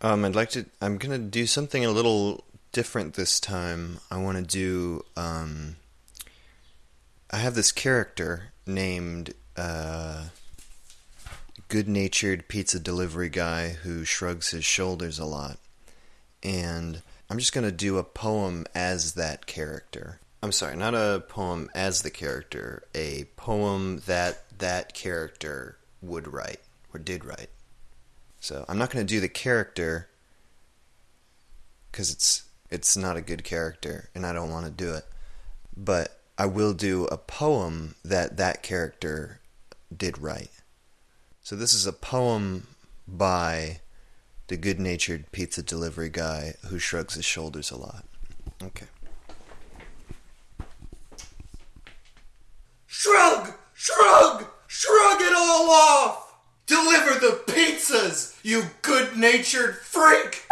Um, I'd like to. I'm gonna do something a little different this time. I want to do. Um, I have this character named uh, good-natured pizza delivery guy who shrugs his shoulders a lot, and I'm just gonna do a poem as that character. I'm sorry, not a poem as the character. A poem that that character would write or did write. So I'm not going to do the character because it's it's not a good character and I don't want to do it. But I will do a poem that that character did write. So this is a poem by the good-natured pizza delivery guy who shrugs his shoulders a lot. Okay. Shrug! Shrug! Shrug it all off! Deliver the pizzas, you good natured freak!